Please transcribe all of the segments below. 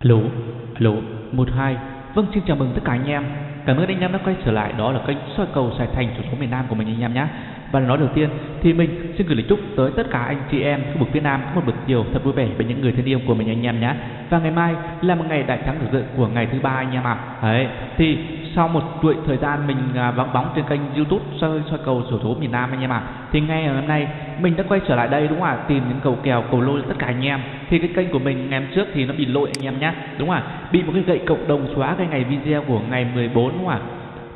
Hello, hello, một hai. Vâng, xin chào mừng tất cả anh em. Cảm ơn anh em đã quay trở lại đó là kênh soi cầu Sài Thành chủ số miền Nam của mình anh em nhé. Và nói đầu tiên thì mình xin gửi lời chúc tới tất cả anh chị em khu vực phía Nam có một buổi chiều thật vui vẻ với những người thân yêu của mình anh em nhé. Và ngày mai là một ngày đại thắng thực sự của ngày thứ ba anh em ạ. À. Đấy, thì sau một chuỗi thời gian mình à, vắng bóng trên kênh YouTube soi soi cầu sổ số miền Nam anh em ạ. À. Thì ngay ngày hôm nay mình đã quay trở lại đây đúng không ạ? Tìm những cầu kèo, cầu lô cho tất cả anh em. Thì cái kênh của mình ngày hôm trước thì nó bị lỗi anh em nhé. Đúng không ạ? Bị một cái gậy cộng đồng xóa cái ngày video của ngày 14 đúng không ạ?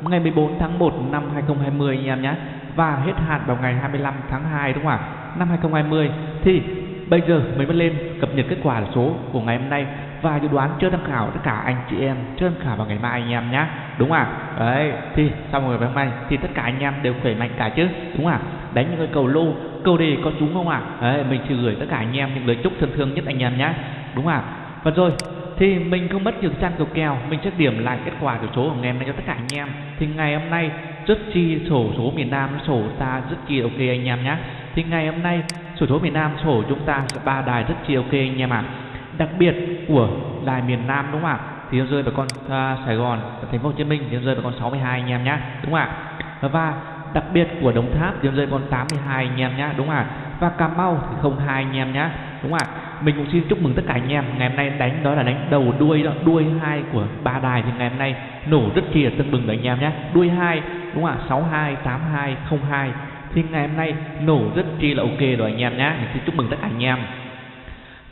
Ngày 14 tháng 1 năm 2020 anh em nhé và hết hạn vào ngày 25 tháng 2 đúng không ạ? Năm 2020 thì bây giờ mình mới lên cập nhật kết quả số của ngày hôm nay và dự đoán chơi tham khảo tất cả anh chị em chơi tham khảo vào ngày mai anh em nhé đúng không ạ? Đấy, thì xong rồi ngày hôm nay thì tất cả anh em đều khỏe mạnh cả chứ, đúng không ạ? Đánh những cái cầu lô, cầu đề có trúng không ạ? Đấy, mình chỉ gửi tất cả anh em những lời chúc thân thương nhất anh em nhé đúng không ạ? Và rồi, thì mình không mất nhiều trang cầu kèo, mình sẽ điểm lại kết quả của số của ngày hôm nay cho tất cả anh em. Thì ngày hôm nay rất chi sổ, số miền Nam sổ ta rất chi ok anh em nhé thì ngày hôm nay sổ số miền Nam sổ chúng ta sẽ ba đài rất chi ok anh em ạ. À. đặc biệt của đài miền Nam đúng không ạ? Thì nó rơi vào con uh, Sài Gòn thành phố Hồ Chí Minh thì nó rơi vào con 62 anh em nhé đúng không ạ? Và đặc biệt của Đồng Tháp thì nó rơi vào con 82 anh em nhé đúng không ạ? Và Cà Mau thì 02 anh em nhé đúng không ạ? Mình cũng xin chúc mừng tất cả anh em. Ngày hôm nay đánh đó là đánh đầu đuôi đó đuôi hai của ba đài thì ngày hôm nay nổ rất chi là tưng bừng anh em nhé đuôi hai đúng không ạ? 62 82 02 thì ngày hôm nay nổ rất chi là ok rồi anh em nhé mình xin chúc mừng tất cả anh em.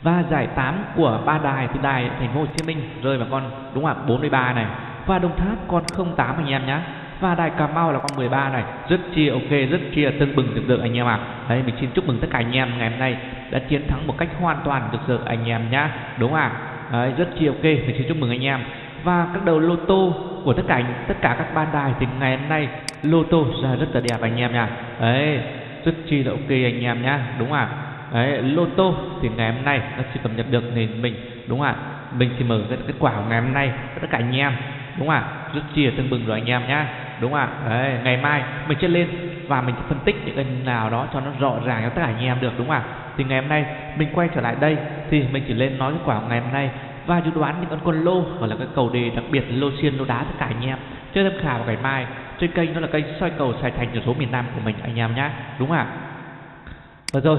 Và giải 8 của ba đài thì đài thành phố Hồ Chí Minh rơi vào con đúng không ạ? 43 này. Và Đồng Tháp con 08 anh em nhé và đài Cà Mau là con 13 này. Rất chi ok rất chi là tưng bừng được được anh em ạ. À. đấy mình xin chúc mừng tất cả anh em ngày hôm nay đã chiến thắng một cách hoàn toàn được được anh em nhá. Đúng không ạ? Đấy, rất chi ok. Mình xin chúc mừng anh em. Và các đầu lô tô của tất cả tất cả các ban đài thì ngày hôm nay lô tô ra rất là đẹp anh em nha. Đấy rất chi là ok anh em nhá, đúng không ạ? Đấy lô tô thì ngày hôm nay nó chỉ cập nhật được nền mình, đúng không ạ? Mình chỉ mở cái kết quả của ngày hôm nay tất cả anh em, đúng không ạ? Rất chi là tương bừng rồi anh em nhá, đúng không ạ? Đấy ngày mai mình sẽ lên và mình sẽ phân tích những cái nào đó cho nó rõ ràng cho tất cả anh em được, đúng không ạ? Thì ngày hôm nay mình quay trở lại đây thì mình chỉ lên nói kết quả của ngày hôm nay và dự đoán những con quân lô hoặc là cái cầu đề đặc biệt lô xiên lô đá tất cả anh em chơi tham khảo vào ngày mai trên kênh đó là kênh soi cầu sài thành ở số miền nam của mình anh em nhé đúng không ạ và rồi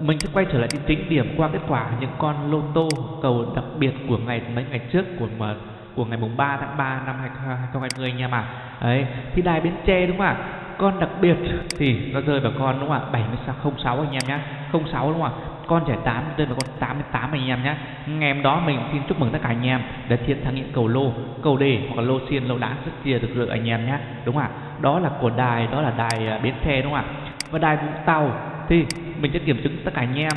mình sẽ quay trở lại tính điểm qua kết quả những con lô tô cầu đặc biệt của ngày mấy ngày trước của mà của ngày mùng 3 tháng 3 năm 2020 anh em ạ. À. Đấy, thì đài Bến Tre đúng không ạ? Con đặc biệt thì nó rơi vào con đúng không ạ? 7606 anh em nhé. 06 đúng không ạ? Con giải 8 đây là con 88 anh em nhé. Ngày hôm đó mình xin chúc mừng tất cả anh em đã chiến thắng những cầu lô, cầu đề hoặc là lô xiên, lô đá rất chia được rực anh em nhé. Đúng không ạ? Đó là của đài, đó là đài à, Bến xe đúng không ạ? Và đài Vũng Tàu thì mình sẽ kiểm chứng tất cả anh em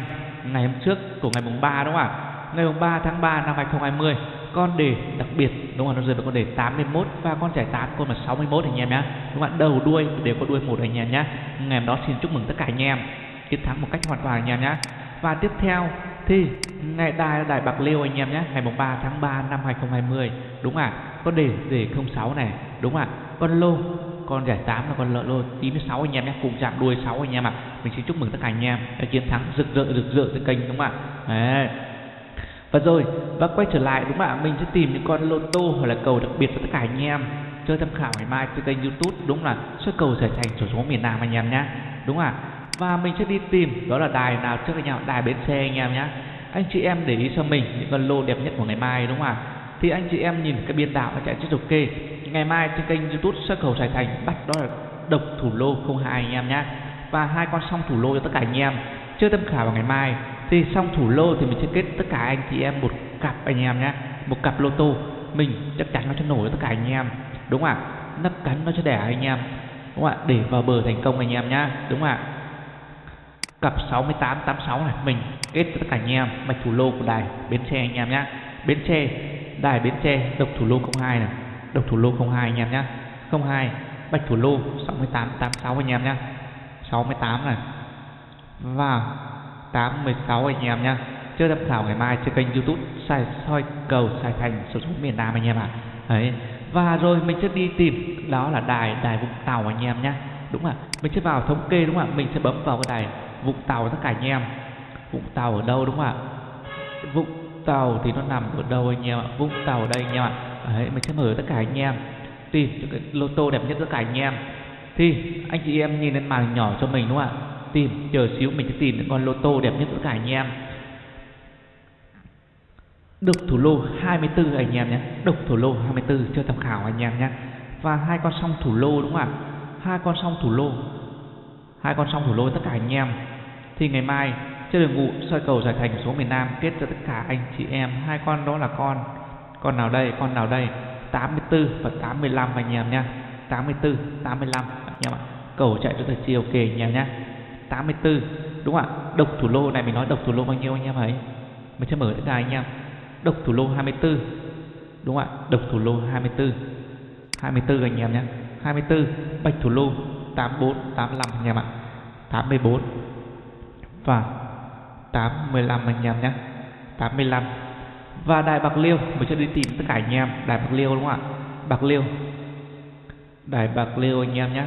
ngày hôm trước của ngày mùng 3 đúng không ạ? Ngày mùng 3 tháng 3 năm 2020 con đề đặc biệt đúng không nó rơi vào con đề 81 và con giải 8 con là 61 anh em nhé đúng không ạ đầu đuôi đều có đuôi một anh em nhé ngày hôm đó xin chúc mừng tất cả anh em chiến thắng một cách hoàn toàn anh em nhé và tiếp theo thì ngày đài đài bạc liêu anh em nhé ngày mùng 3 tháng 3 năm 2020 đúng ạ à? con đề đề 06 này đúng ạ à? con lô con giải 8 là con lợn lô 96 anh em nhé cùng chạm đuôi 6 anh em ạ à. mình xin chúc mừng tất cả anh em đã chiến thắng rực rỡ rực rỡ trên kênh đúng không ạ Đấy. Và rồi, và quay trở lại đúng không ạ? Mình sẽ tìm những con lô tô hoặc là cầu đặc biệt cho tất cả anh em chơi tham khảo ngày mai trên kênh YouTube đúng là xuất cầu trở thành sổ số miền Nam anh em nhé. Đúng ạ? Và mình sẽ đi tìm đó là đài nào trước anh em, đài bến xe anh em nhé. Anh chị em để ý cho mình những con lô đẹp nhất của ngày mai đúng không ạ? Thì anh chị em nhìn cái biên đạo nó chạy rất kê Ngày mai trên kênh YouTube xuất cầu Sài Thành bắt đó là độc thủ lô 02 anh em nhé. Và hai con song thủ lô cho tất cả anh em. Chưa tham khảo vào ngày mai. Thì song thủ lô thì mình sẽ kết tất cả anh chị em một cặp anh em nhé một cặp lô tô. Mình chắc chắn nó sẽ nổi tất cả anh em đúng không ạ? Nắp cắn nó sẽ đẻ anh em đúng không ạ? Để vào bờ thành công anh em nhá đúng không ạ? Cặp 6886 này, mình kết tất cả anh em, mạch thủ lô của đài, bến tre anh em nhé bến tre, đài bến tre, độc thủ lô 02 này, độc thủ lô 02 anh em nhé 02 bạch thủ lô 6886 anh em nhé 68 này, và 816 anh em nhé chơi tham khảo ngày mai trên kênh youtube soi soi cầu sài thành, số số miền nam anh em ạ. À. đấy, và rồi mình sẽ đi tìm, đó là đài đài vũng tàu anh em nhé đúng ạ? Mình sẽ vào thống kê, đúng không ạ? Mình sẽ bấm vào cái đài vũng tàu tất cả anh em. Vũng tàu ở đâu đúng không ạ? Vũng Tàu thì nó nằm ở đâu anh em ạ? Vũng Tàu ở đây anh em ạ. Đấy, mình sẽ mở tất cả anh em. Tìm cho cái lô tô đẹp nhất tất cả anh em. Thì, anh chị em nhìn lên màn nhỏ cho mình đúng không ạ? Tìm chờ xíu mình sẽ tìm những con lô tô đẹp nhất tất cả anh em. Độc thủ lô 24 anh em nhé. Độc thủ lô 24 chưa tham khảo anh em nhé. Và hai con song thủ lô đúng không ạ? Hai con song thủ lô hai con song thủ lôi tất cả anh em. Thì ngày mai, trên đường ngụ soi cầu giải thành số miền Nam kết cho tất cả anh chị em. Hai con đó là con con nào đây, con nào đây? 84 và 85 anh em nhá 84 85 anh em ạ. Cầu chạy cho thời chiều kề anh em nhá 84 đúng không ạ? Độc thủ lô này mình nói độc thủ lô bao nhiêu anh em ấy mình sẽ mở tất cả anh em. Độc thủ lô 24 đúng không ạ? Độc thủ lô 24 24 anh em nhé. 24 bạch thủ lô 84 85 anh em ạ. 84 và 85 anh em nhé. 85 và đài bạc liêu mình sẽ đi tìm tất cả anh em. Đài bạc liêu đúng không ạ? Bạc liêu. Đài bạc liêu anh em nhé.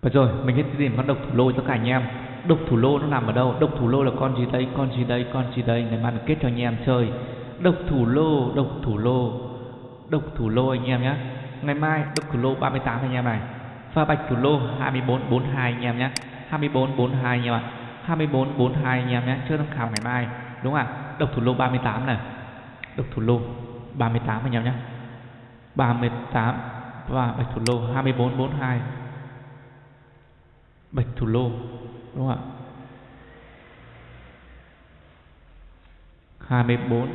Và rồi, mình sẽ tìm con độc thủ lô cho cả anh em. Độc thủ lô nó nằm ở đâu? Độc thủ lô là con gì đây? Con gì đây? Con gì đây? Ngày mai mình kết cho anh em chơi. Độc thủ lô, độc thủ lô. Độc thủ lô anh em nhé. Ngày mai độc thủ lô 38 anh em này. pha bạch thủ lô 2442 anh em nhé. 2442 anh em ạ. 2442 anh em nhé. Chơi tham khảo ngày mai. Đúng không ạ? Độc thủ lô 38 này. Độc thủ lô 38 anh em nhé. 38 và bạch thủ lô 2442 bạch thủ lô đúng không ạ? 24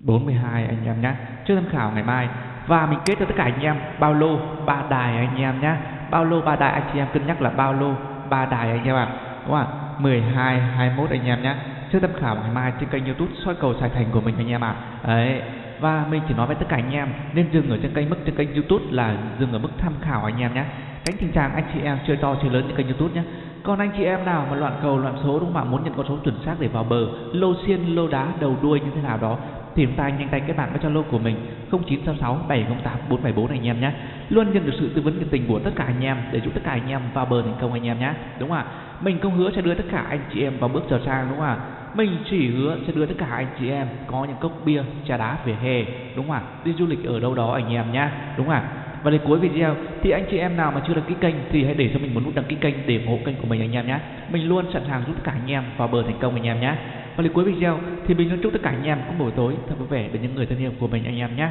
42 anh em nhé trước tham khảo ngày mai. Và mình kết cho tất cả anh em bao lô ba đài anh em nhé bao lô ba đài, anh chị em cân nhắc là bao lô ba đài anh em ạ. Đúng không ạ? 12 21 anh em nhé trước tham khảo ngày mai trên kênh youtube soi cầu sài thành của mình anh em ạ. Đấy và mình chỉ nói với tất cả anh em, nên dừng ở trên kênh mức trên kênh youtube là dừng ở mức tham khảo anh em nhé. Tránh tình trạng anh chị em chơi to chơi lớn trên kênh youtube nhé. Còn anh chị em nào mà loạn cầu, loạn số đúng không ạ? Muốn nhận con số chuẩn xác để vào bờ, lô xiên, lô đá, đầu đuôi như thế nào đó tìm tay nhanh tay kết bạn với zalo của mình 0966 708 474 anh em nhé. Luôn nhận được sự tư vấn nhiệt tình của tất cả anh em, để giúp tất cả anh em vào bờ thành công anh em nhé. Đúng không ạ? Mình không hứa sẽ đưa tất cả anh chị em vào bước trở sang, đúng không ạ? Mình chỉ hứa sẽ đưa tất cả anh chị em có những cốc bia, trà đá về hè, đúng không ạ? Đi du lịch ở đâu đó anh em nhé đúng không ạ? Và đến cuối video thì anh chị em nào mà chưa đăng ký kênh thì hãy để cho mình một nút đăng ký kênh để ủng hộ kênh của mình anh em nhé mình luôn sẵn sàng giúp tất cả anh em vào bờ thành công anh em nhé và đến cuối video thì mình luôn chúc tất cả anh em có buổi tối thật vui vẻ đến những người thân yêu của mình anh em nhé